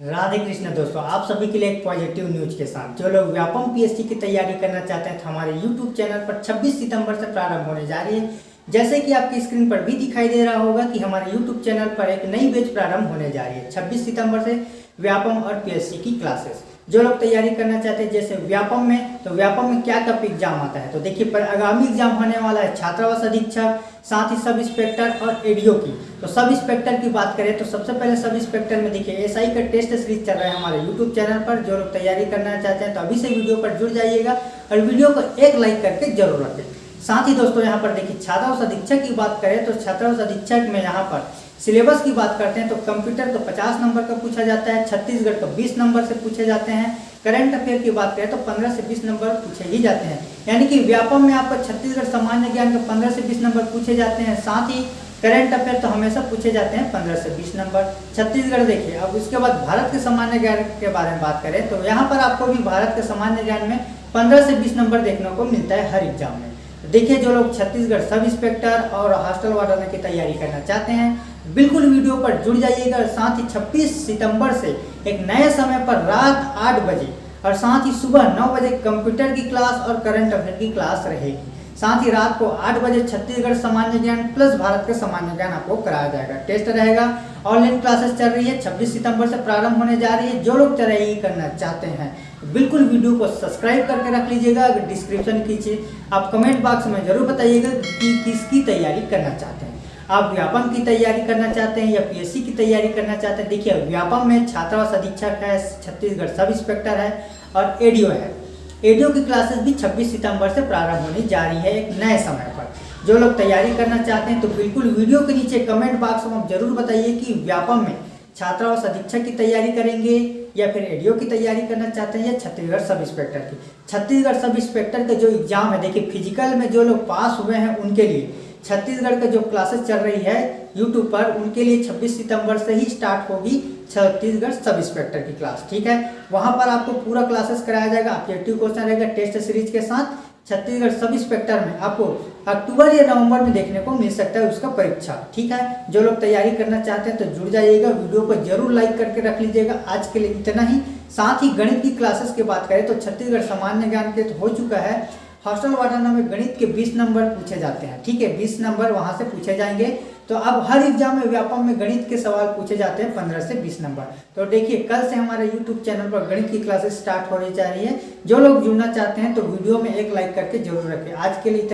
राधे कृष्ण दोस्तों, आप सभी के लिए एक पॉजिटिव न्यूज़ के साथ। जो लोग व्यापम पीएससी की तैयारी करना चाहते हैं तो हमारे यूट्यूब चैनल पर 26 सितंबर से प्रारंभ होने जा रही है। जैसे कि आपकी स्क्रीन पर भी दिखाई दे रहा होगा कि हमारे यूट्यूब चैनल पर एक नई बेच प्रारंभ होने जा रही है, छब्बीस सितंबर से व्यापम और पीएससी की क्लासेस जो लोग तैयारी करना चाहते हैं, जैसे व्यापम में तो व्यापम में क्या कब एग्ज़ाम आता है? तो देखिए, पर आगामी एग्ज़ाम होने वाला है छात्रावास अधीक्षक, साथ ही सब इंस्पेक्टर और एडीओ की। तो सब इंस्पेक्टर की बात करें तो सबसे पहले सब इंस्पेक्टर में देखिए एसआई का टेस्ट सीरीज़ चल रहा है हमारे यूट्यूब चैनल पर। जो लोग तैयारी करना चाहते हैं तो अभी से वीडियो पर जुड़ जाइएगा और वीडियो को एक लाइक करके ज़रूर रखें। साथ ही दोस्तों, यहाँ पर देखिए, छात्रावास अधीक्षक की बात करें तो छात्रावास अधीक्षक में यहाँ पर सिलेबस की बात करते हैं तो कंप्यूटर तो 50 नंबर का पूछा जाता है, छत्तीसगढ़ का 20 नंबर से पूछे जाते हैं, करंट अफेयर की बात करें तो 15 से 20 नंबर पूछे ही जाते हैं। यानी कि व्यापम में आपका छत्तीसगढ़ सामान्य ज्ञान के 15 से 20 नंबर पूछे जाते हैं, साथ ही करंट अफेयर तो हमेशा पूछे जाते हैं 15 से 20 नंबर। छत्तीसगढ़ देखिए, अब उसके बाद भारत के सामान्य ज्ञान के बारे में बात करें तो यहाँ पर आपको भी भारत के सामान्य ज्ञान में पंद्रह से बीस नंबर देखने को मिलता है हर एग्ज़ाम में। देखिए जो लोग छत्तीसगढ़ सब इंस्पेक्टर और हॉस्टल वार्डन की तैयारी करना चाहते हैं, बिल्कुल वीडियो पर जुड़ जाइएगा साथ ही 26 सितंबर से एक नए समय पर रात 8 बजे और साथ ही सुबह 9 बजे कंप्यूटर की क्लास और करंट अफेयर की क्लास रहेगी। साथ ही रात को 8 बजे छत्तीसगढ़ सामान्य ज्ञान प्लस भारत का सामान्य ज्ञान आपको कराया जाएगा। टेस्ट रहेगा। ऑनलाइन क्लासेस चल रही है 26 सितंबर से प्रारंभ होने जा रही है। जो लोग तैयारी करना चाहते हैं। बिल्कुल वीडियो को सब्सक्राइब करके रख लीजिएगा, अगर डिस्क्रिप्शन कीजिए, आप कमेंट बॉक्स में ज़रूर बताइएगा कि किसकी तैयारी करना चाहते हैं। आप व्यापम की तैयारी करना चाहते हैं या पीएससी की तैयारी करना चाहते हैं? देखिए, व्यापम में छात्रावास अधीक्षक है, छत्तीसगढ़ सब इंस्पेक्टर है और एडीओ है। एडीओ की क्लासेस भी 26 सितंबर से प्रारंभ होने जा रही है एक नए समय पर। जो लोग तैयारी करना चाहते हैं तो बिल्कुल वीडियो के नीचे कमेंट बॉक्स में आप ज़रूर बताइए कि व्यापम में छात्रावास अधीक्षक की तैयारी करेंगे या फिर एडीओ की तैयारी करना चाहते हैं या छत्तीसगढ़ सब इंस्पेक्टर की। छत्तीसगढ़ सब इंस्पेक्टर का जो एग्ज़ाम है, देखिए, फ़िज़िकल में जो लोग पास हुए हैं उनके लिए छत्तीसगढ़ का जो क्लासेस चल रही है यूट्यूब पर उनके लिए 26 सितंबर से ही स्टार्ट होगी छत्तीसगढ़ सब इंस्पेक्टर की क्लास ठीक है? वहाँ पर आपको पूरा क्लासेस कराया जाएगा ऑब्जेक्टिव क्वेश्चन रहेगा टेस्ट सीरीज़ के साथ छत्तीसगढ़ सब इंस्पेक्टर में आपको अक्टूबर या नवंबर में देखने को मिल सकता है उसका परीक्षा, ठीक है? जो लोग तैयारी करना चाहते हैं तो जुड़ जाइएगा, वीडियो को ज़रूर लाइक करके रख लीजिएगा, आज के लिए इतना ही। साथ ही गणित की क्लासेस की बात करें तो छत्तीसगढ़ सामान्य ज्ञान के तो हो चुका है, हॉस्टल वार्डन में गणित के 20 नंबर पूछे जाते हैं, ठीक है? 20 नंबर वहाँ से पूछे जाएँगे। तो अब हर एग्ज़ाम में व्यापम में गणित के सवाल पूछे जाते हैं 15 से 20 नंबर। तो देखिए, कल से हमारे यूट्यूब चैनल पर गणित की क्लासेस स्टार्ट होने जा रही है। जो लोग जुड़ना चाहते हैं तो वीडियो में एक लाइक करके ज़रूर रखें। आज के लिए